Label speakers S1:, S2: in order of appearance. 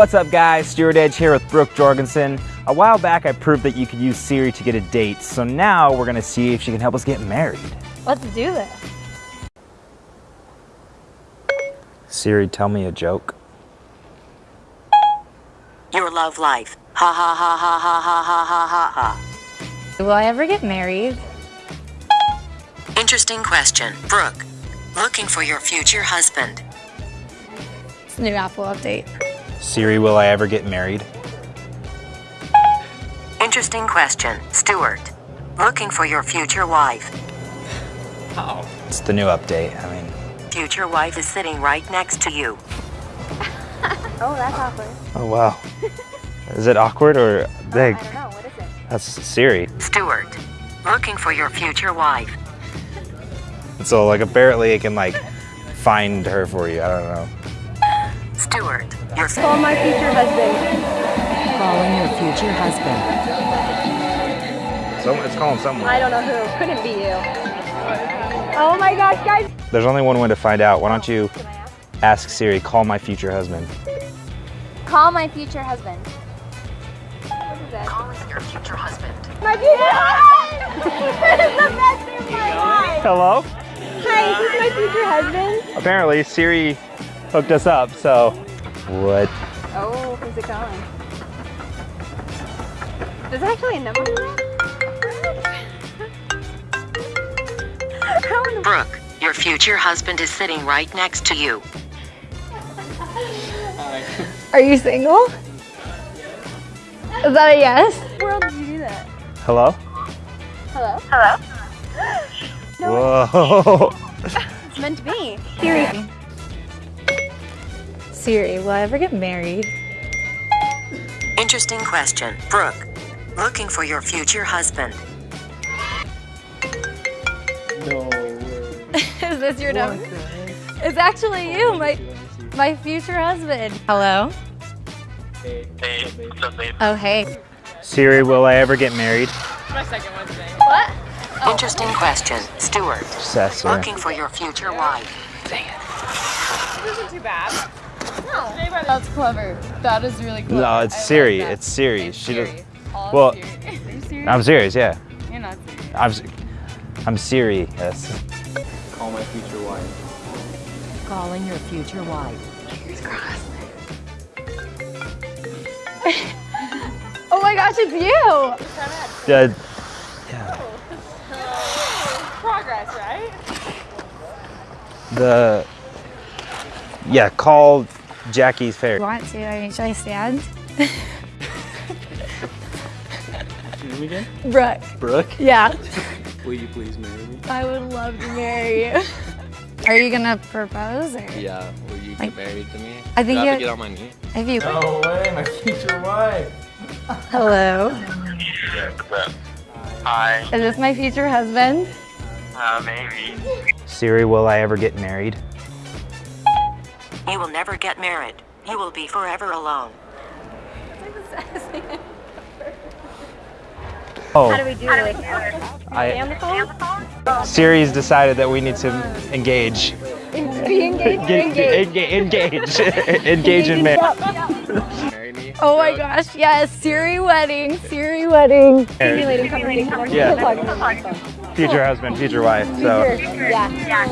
S1: What's up guys, Stuart Edge here with Brooke Jorgensen. A while back I proved that you could use Siri to get a date, so now we're gonna see if she can help us get married.
S2: Let's do this.
S1: Siri, tell me a joke.
S3: Your love life. Ha ha ha ha ha ha ha ha ha ha.
S2: Will I ever get married?
S3: Interesting question. Brooke, looking for your future husband.
S2: It's a new Apple update.
S1: Siri, will I ever get married?
S3: Interesting question. Stuart, looking for your future wife. Oh.
S1: It's the new update, I mean.
S3: Future wife is sitting right next to you.
S2: Oh, that's awkward.
S1: Oh wow. Is it awkward or uh, big?
S2: I don't know. What is it?
S1: That's Siri.
S3: Stuart, looking for your future wife.
S1: So like apparently it can like find her for you, I don't know.
S3: Stuart, your
S2: Call my future husband.
S3: calling your future husband.
S1: So it's calling someone.
S2: I don't know who. Couldn't be you. Oh my gosh, guys.
S1: There's only one way to find out. Why don't you ask Siri, call my future husband?
S2: Call my future husband. What is that?
S3: Calling your future husband.
S2: My future husband! That is the best thing of my life.
S1: Hello?
S2: Hi, is this my future husband.
S1: Apparently Siri hooked us up, so. What?
S2: Oh, who's it calling? There's actually a number for? How in the
S3: Brooke, your future husband is sitting right next to you.
S2: Are you single? Is that a yes? Where did you do that?
S1: Hello?
S2: Hello? Hello?
S1: Whoa.
S2: It's meant to be. Siri. Siri, will I ever get married?
S3: Interesting question. Brooke, looking for your future husband.
S2: No Is this your number? It's actually you, my my future husband. Hello? Oh, hey.
S1: Siri, will I ever get married?
S2: What? Oh.
S3: Interesting question. Stuart,
S1: Sassy.
S3: looking for your future wife.
S4: That's clever. That is really clever.
S1: No, it's
S4: I
S1: Siri.
S4: that.
S1: It's Siri.
S4: It's
S1: She
S4: Siri.
S1: does.
S4: All
S1: well,
S4: Siri. Are you serious?
S1: I'm serious, yeah.
S4: You're not serious.
S1: I'm. s- I'm Siri. Yes.
S5: Call my future wife.
S3: Calling your future wife.
S2: Oh my gosh, it's you!
S1: Uh, yeah.
S4: Progress, right?
S1: The. Yeah. Call Jackie's Fair.
S2: Want to? I mean, should I stand?
S5: Name again?
S2: Brooke.
S5: Brooke.
S2: Yeah.
S5: Will you please marry me?
S2: I would love to marry you. Are you gonna propose or?
S5: Yeah. Will you
S2: Like-
S5: get married to me?
S2: I think
S5: Do I have
S2: you-
S5: to get on my knee.
S2: If you.
S5: No way, my future wife.
S2: Hello.
S6: Hi,
S2: Is this my future husband?
S6: uh, maybe.
S1: Siri, will I ever get married?
S3: You will never get married. You will be forever alone.
S1: Oh, How do
S2: we do it?
S1: I,
S2: on?
S1: Siri's decided that we need to engage.
S2: Be engaged.
S1: Get,
S2: engaged.
S1: engage. engage in marriage.
S5: Marry.
S2: Oh my gosh, yes, Siri wedding, Siri wedding.
S1: Yeah.
S2: Simulating.
S1: Yeah. Future husband, future wife. So.
S2: Yeah.